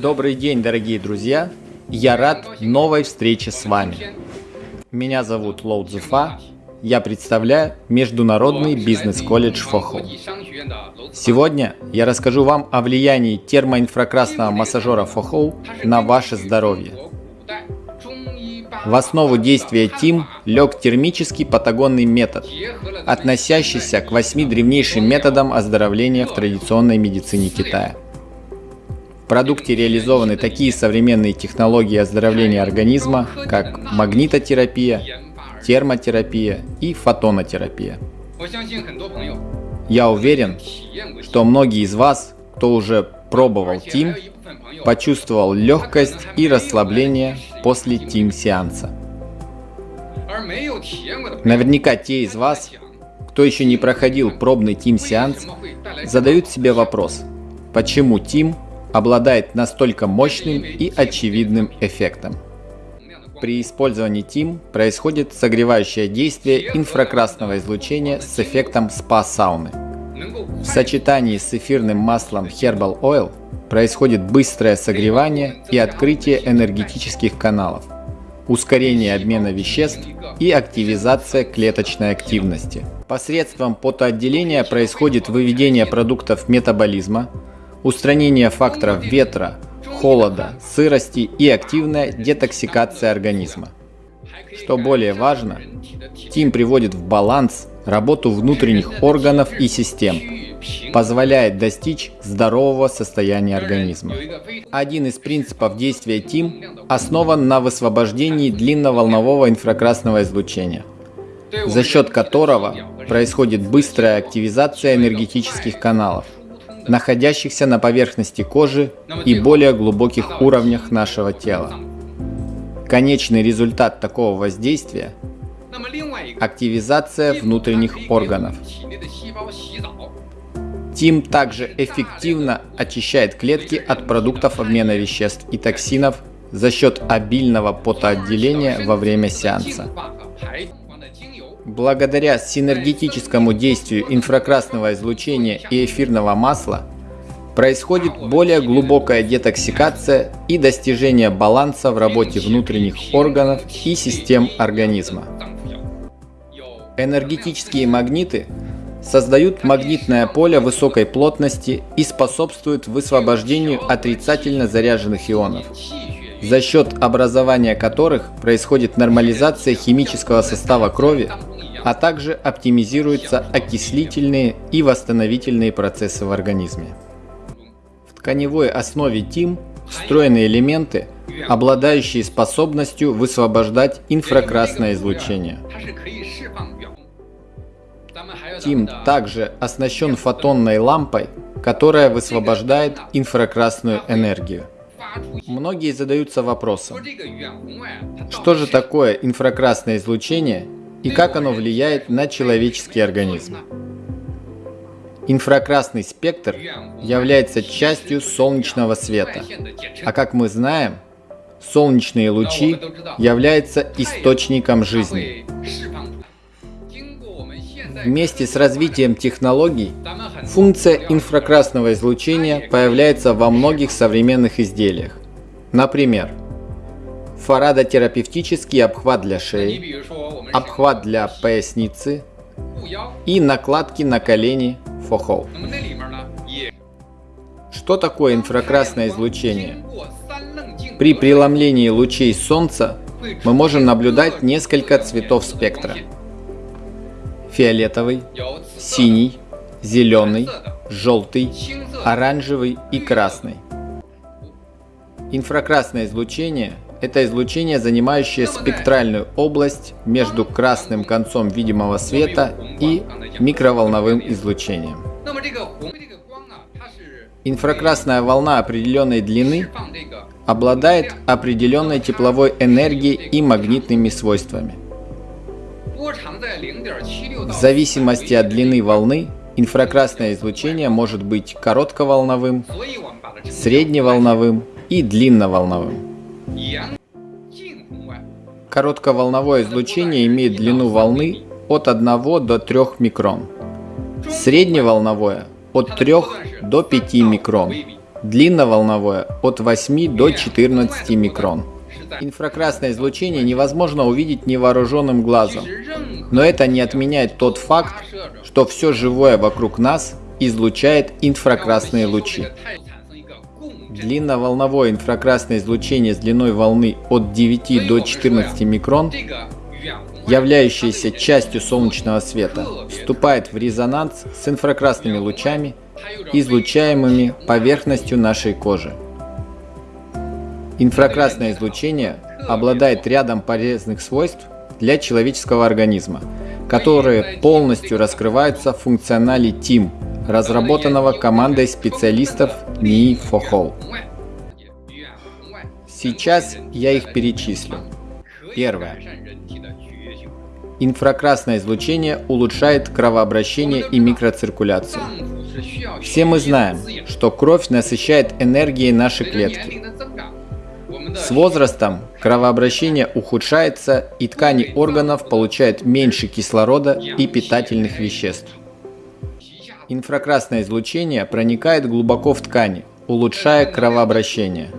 Добрый день, дорогие друзья! Я рад новой встрече с вами. Меня зовут Лоу Цзуфа. Я представляю Международный бизнес-колледж Фохо. Сегодня я расскажу вам о влиянии термоинфракрасного массажера Фохо на ваше здоровье. В основу действия ТИМ лег термический патагонный метод, относящийся к восьми древнейшим методам оздоровления в традиционной медицине Китая. Продукте реализованы такие современные технологии оздоровления организма, как магнитотерапия, термотерапия и фотонотерапия. Я уверен, что многие из вас, кто уже пробовал ТИМ, почувствовал легкость и расслабление после ТИМ-сеанса. Наверняка те из вас, кто еще не проходил пробный ТИМ-сеанс, задают себе вопрос, почему ТИМ обладает настолько мощным и очевидным эффектом. При использовании ТИМ происходит согревающее действие инфракрасного излучения с эффектом спа-сауны. В сочетании с эфирным маслом Herbal Oil происходит быстрое согревание и открытие энергетических каналов, ускорение обмена веществ и активизация клеточной активности. Посредством потоотделения происходит выведение продуктов метаболизма, устранение факторов ветра, холода, сырости и активная детоксикация организма. Что более важно, ТИМ приводит в баланс работу внутренних органов и систем, позволяет достичь здорового состояния организма. Один из принципов действия ТИМ основан на высвобождении длинноволнового инфракрасного излучения, за счет которого происходит быстрая активизация энергетических каналов, находящихся на поверхности кожи и более глубоких уровнях нашего тела. Конечный результат такого воздействия – активизация внутренних органов. ТИМ также эффективно очищает клетки от продуктов обмена веществ и токсинов за счет обильного потоотделения во время сеанса. Благодаря синергетическому действию инфракрасного излучения и эфирного масла происходит более глубокая детоксикация и достижение баланса в работе внутренних органов и систем организма. Энергетические магниты создают магнитное поле высокой плотности и способствуют высвобождению отрицательно заряженных ионов, за счет образования которых происходит нормализация химического состава крови, а также оптимизируются окислительные и восстановительные процессы в организме. В тканевой основе ТИМ встроены элементы, обладающие способностью высвобождать инфракрасное излучение. Тим также оснащен фотонной лампой, которая высвобождает инфракрасную энергию. Многие задаются вопросом, что же такое инфракрасное излучение и как оно влияет на человеческий организм. Инфракрасный спектр является частью солнечного света, а как мы знаем, солнечные лучи являются источником жизни. Вместе с развитием технологий, функция инфракрасного излучения появляется во многих современных изделиях. Например, фарадотерапевтический обхват для шеи, обхват для поясницы и накладки на колени фохол. Что такое инфракрасное излучение? При преломлении лучей Солнца мы можем наблюдать несколько цветов спектра фиолетовый, синий, зеленый, желтый, оранжевый и красный. Инфракрасное излучение – это излучение, занимающее спектральную область между красным концом видимого света и микроволновым излучением. Инфракрасная волна определенной длины обладает определенной тепловой энергией и магнитными свойствами – в зависимости от длины волны, инфракрасное излучение может быть коротковолновым, средневолновым и длинноволновым. Коротковолновое излучение имеет длину волны от 1 до 3 микрон. Средневолновое от 3 до 5 микрон. длинноволновое от 8 до 14 микрон. Инфракрасное излучение невозможно увидеть невооруженным глазом, но это не отменяет тот факт, что все живое вокруг нас излучает инфракрасные лучи. Длинноволновое инфракрасное излучение с длиной волны от 9 до 14 микрон, являющееся частью солнечного света, вступает в резонанс с инфракрасными лучами, излучаемыми поверхностью нашей кожи. Инфракрасное излучение обладает рядом полезных свойств для человеческого организма, которые полностью раскрываются в функционале TIM, разработанного командой специалистов НИИ ФОХОЛ. Сейчас я их перечислю. Первое. Инфракрасное излучение улучшает кровообращение и микроциркуляцию. Все мы знаем, что кровь насыщает энергией наши клетки. С возрастом кровообращение ухудшается и ткани органов получают меньше кислорода и питательных веществ. Инфракрасное излучение проникает глубоко в ткани, улучшая кровообращение.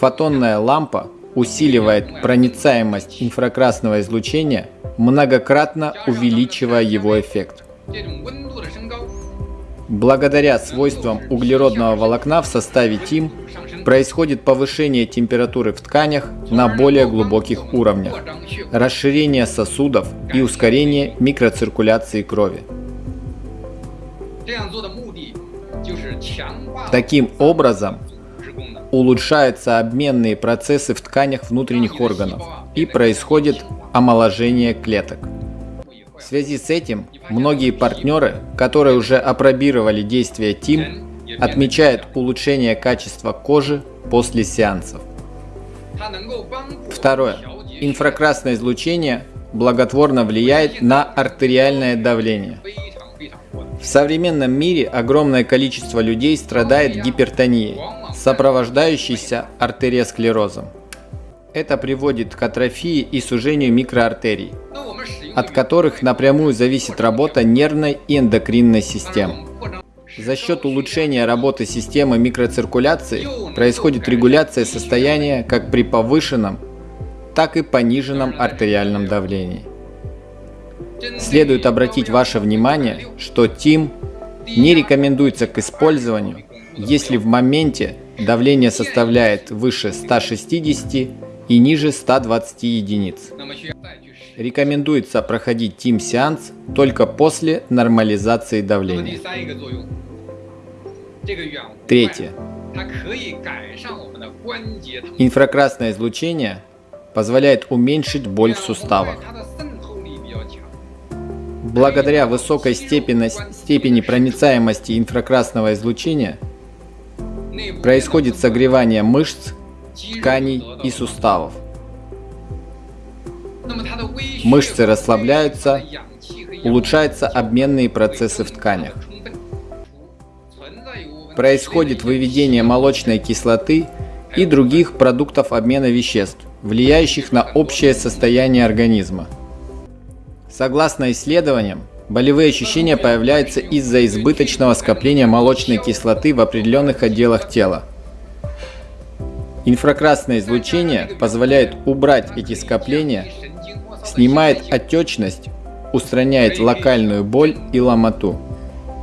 Фотонная лампа усиливает проницаемость инфракрасного излучения, многократно увеличивая его эффект. Благодаря свойствам углеродного волокна в составе ТИМ происходит повышение температуры в тканях на более глубоких уровнях, расширение сосудов и ускорение микроциркуляции крови. Таким образом, улучшаются обменные процессы в тканях внутренних органов и происходит омоложение клеток. В связи с этим многие партнеры, которые уже опробировали действие ТИМ, отмечают улучшение качества кожи после сеансов. Второе. Инфракрасное излучение благотворно влияет на артериальное давление. В современном мире огромное количество людей страдает гипертонией, сопровождающейся артериосклерозом. Это приводит к атрофии и сужению микроартерий, от которых напрямую зависит работа нервной и эндокринной систем. За счет улучшения работы системы микроциркуляции происходит регуляция состояния как при повышенном, так и пониженном артериальном давлении. Следует обратить ваше внимание, что ТИМ не рекомендуется к использованию, если в моменте давление составляет выше 160 и ниже 120 единиц. Рекомендуется проходить ТИМ-сеанс только после нормализации давления. Третье. Инфракрасное излучение позволяет уменьшить боль в суставах. Благодаря высокой степени, степени проницаемости инфракрасного излучения происходит согревание мышц, тканей и суставов. Мышцы расслабляются, улучшаются обменные процессы в тканях. Происходит выведение молочной кислоты и других продуктов обмена веществ, влияющих на общее состояние организма. Согласно исследованиям, болевые ощущения появляются из-за избыточного скопления молочной кислоты в определенных отделах тела. Инфракрасное излучение позволяет убрать эти скопления, снимает отечность, устраняет локальную боль и ломоту.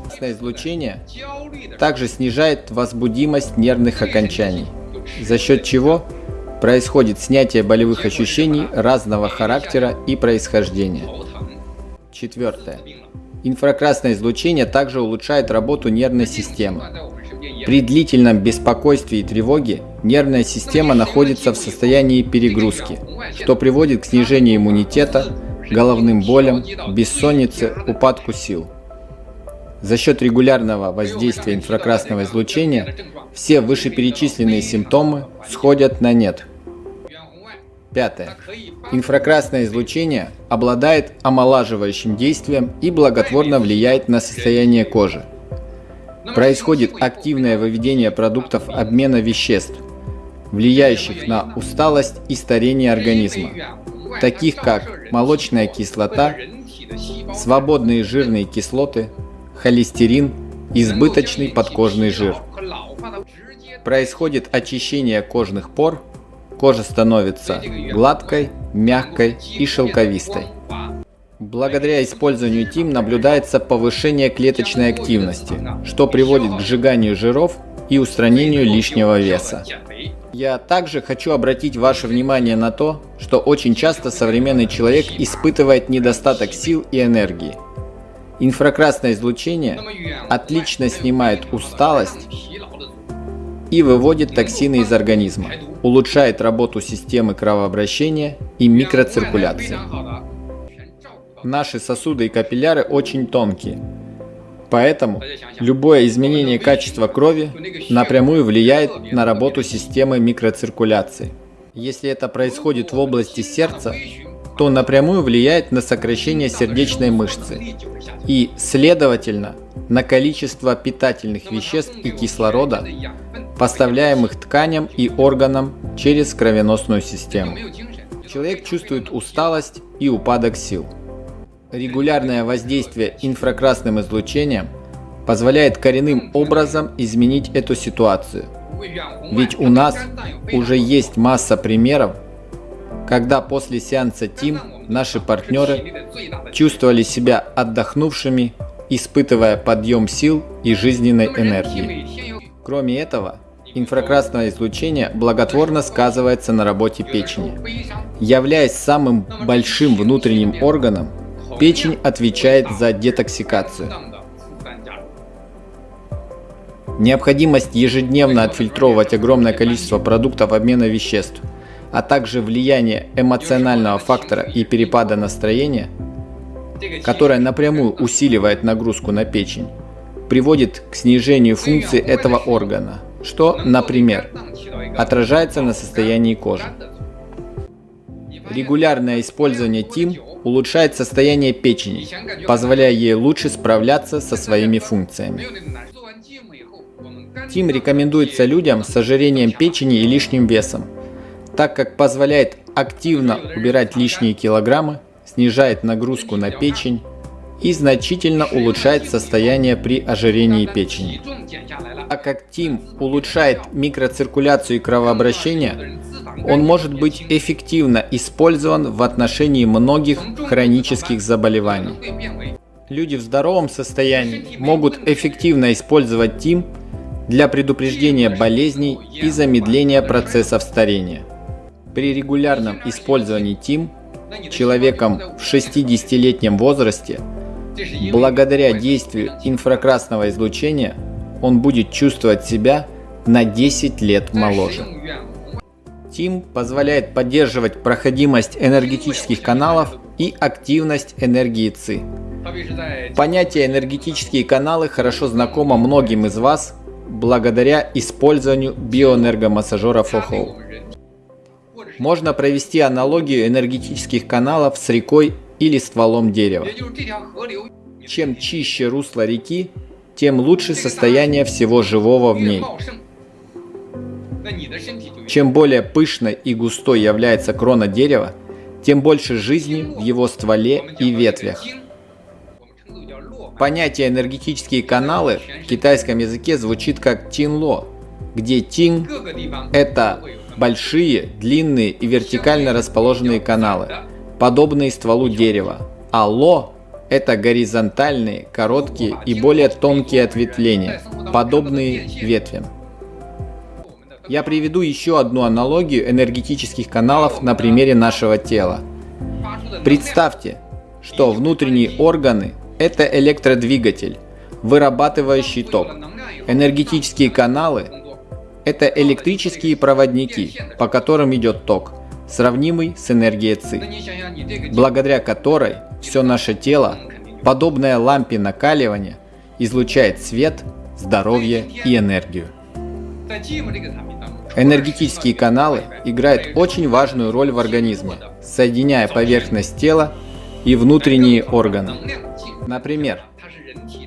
Красное излучение также снижает возбудимость нервных окончаний, за счет чего происходит снятие болевых ощущений разного характера и происхождения. Четвертое. Инфракрасное излучение также улучшает работу нервной системы. При длительном беспокойстве и тревоге нервная система находится в состоянии перегрузки, что приводит к снижению иммунитета, головным болям, бессоннице, упадку сил. За счет регулярного воздействия инфракрасного излучения все вышеперечисленные симптомы сходят на нет. Пятое. Инфракрасное излучение обладает омолаживающим действием и благотворно влияет на состояние кожи. Происходит активное выведение продуктов обмена веществ, влияющих на усталость и старение организма, таких как молочная кислота, свободные жирные кислоты, холестерин, избыточный подкожный жир. Происходит очищение кожных пор, кожа становится гладкой, мягкой и шелковистой. Благодаря использованию ТИМ наблюдается повышение клеточной активности, что приводит к сжиганию жиров и устранению лишнего веса. Я также хочу обратить ваше внимание на то, что очень часто современный человек испытывает недостаток сил и энергии. Инфракрасное излучение отлично снимает усталость и выводит токсины из организма, улучшает работу системы кровообращения и микроциркуляции. Наши сосуды и капилляры очень тонкие, Поэтому любое изменение качества крови напрямую влияет на работу системы микроциркуляции. Если это происходит в области сердца, то напрямую влияет на сокращение сердечной мышцы и, следовательно, на количество питательных веществ и кислорода, поставляемых тканям и органам через кровеносную систему. Человек чувствует усталость и упадок сил. Регулярное воздействие инфракрасным излучением позволяет коренным образом изменить эту ситуацию. Ведь у нас уже есть масса примеров, когда после сеанса ТИМ наши партнеры чувствовали себя отдохнувшими, испытывая подъем сил и жизненной энергии. Кроме этого, инфракрасное излучение благотворно сказывается на работе печени. Являясь самым большим внутренним органом, Печень отвечает за детоксикацию. Необходимость ежедневно отфильтровывать огромное количество продуктов обмена веществ, а также влияние эмоционального фактора и перепада настроения, которое напрямую усиливает нагрузку на печень, приводит к снижению функции этого органа, что, например, отражается на состоянии кожи. Регулярное использование ТИМ улучшает состояние печени, позволяя ей лучше справляться со своими функциями. ТИМ рекомендуется людям с ожирением печени и лишним весом, так как позволяет активно убирать лишние килограммы, снижает нагрузку на печень и значительно улучшает состояние при ожирении печени. Так как ТИМ улучшает микроциркуляцию и кровообращение, он может быть эффективно использован в отношении многих хронических заболеваний. Люди в здоровом состоянии могут эффективно использовать ТИМ для предупреждения болезней и замедления процессов старения. При регулярном использовании ТИМ человеком в 60-летнем возрасте, благодаря действию инфракрасного излучения, он будет чувствовать себя на 10 лет моложе. Steam позволяет поддерживать проходимость энергетических каналов и активность энергии ЦИ. Понятие энергетические каналы хорошо знакомо многим из вас благодаря использованию биоэнергомассажера FOHO. Можно провести аналогию энергетических каналов с рекой или стволом дерева. Чем чище русло реки, тем лучше состояние всего живого в ней. Чем более пышной и густой является крона дерева, тем больше жизни в его стволе и ветвях. Понятие энергетические каналы в китайском языке звучит как тинло, где тин – это большие, длинные и вертикально расположенные каналы, подобные стволу дерева, а это горизонтальные, короткие и более тонкие ответвления, подобные ветвям. Я приведу еще одну аналогию энергетических каналов на примере нашего тела. Представьте, что внутренние органы – это электродвигатель, вырабатывающий ток. Энергетические каналы – это электрические проводники, по которым идет ток, сравнимый с энергией ЦИ, благодаря которой все наше тело, подобное лампе накаливания, излучает свет, здоровье и энергию. Энергетические каналы играют очень важную роль в организме, соединяя поверхность тела и внутренние органы. Например,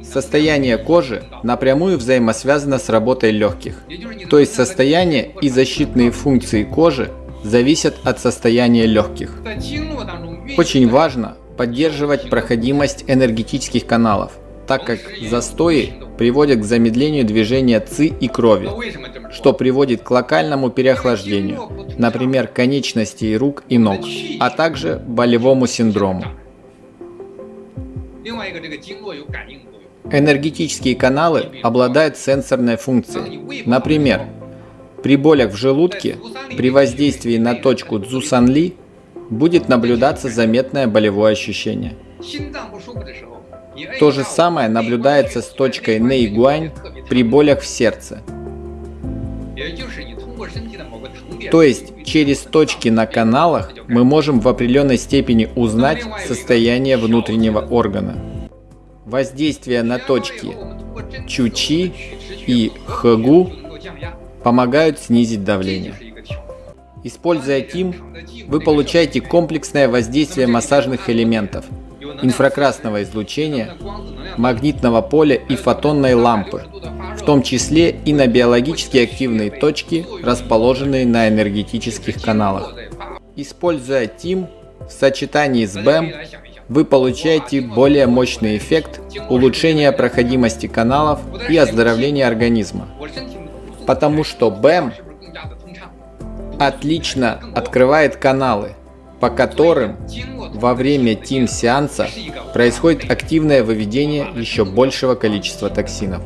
состояние кожи напрямую взаимосвязано с работой легких, то есть состояние и защитные функции кожи зависят от состояния легких. Очень важно поддерживать проходимость энергетических каналов, так как застои приводят к замедлению движения ЦИ и крови, что приводит к локальному переохлаждению, например, конечностей рук и ног, а также болевому синдрому. Энергетические каналы обладают сенсорной функцией. Например, при болях в желудке, при воздействии на точку Цзусанли будет наблюдаться заметное болевое ощущение. То же самое наблюдается с точкой Нейгуань при болях в сердце. То есть через точки на каналах мы можем в определенной степени узнать состояние внутреннего органа. Воздействие на точки Чучи и Хэгу помогают снизить давление. Используя ТИМ, вы получаете комплексное воздействие массажных элементов, инфракрасного излучения, магнитного поля и фотонной лампы, в том числе и на биологически активные точки, расположенные на энергетических каналах. Используя ТИМ в сочетании с БЭМ, вы получаете более мощный эффект улучшения проходимости каналов и оздоровления организма. Потому что БЭМ отлично открывает каналы, по которым во время ТИМ-сеанса происходит активное выведение еще большего количества токсинов.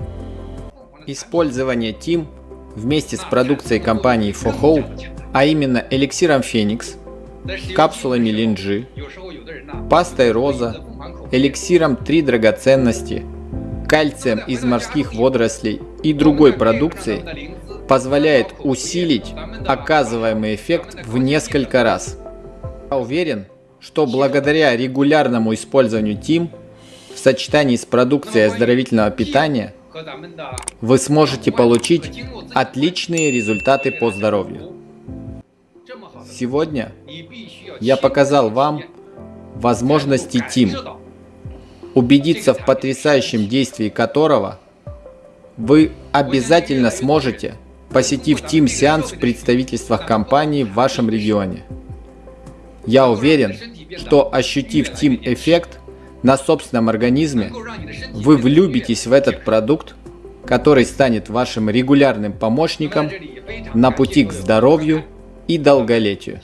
Использование ТИМ вместе с продукцией компании Фохоу, а именно эликсиром Феникс, капсулами Линджи, пастой Роза, эликсиром Три драгоценности, кальцием из морских водорослей и другой продукцией позволяет усилить оказываемый эффект в несколько раз. Я уверен, что благодаря регулярному использованию ТИМ в сочетании с продукцией оздоровительного питания вы сможете получить отличные результаты по здоровью. Сегодня я показал вам возможности ТИМ, убедиться в потрясающем действии которого вы обязательно сможете посетив Team-сеанс в представительствах компании в вашем регионе. Я уверен, что ощутив Team-эффект на собственном организме, вы влюбитесь в этот продукт, который станет вашим регулярным помощником на пути к здоровью и долголетию.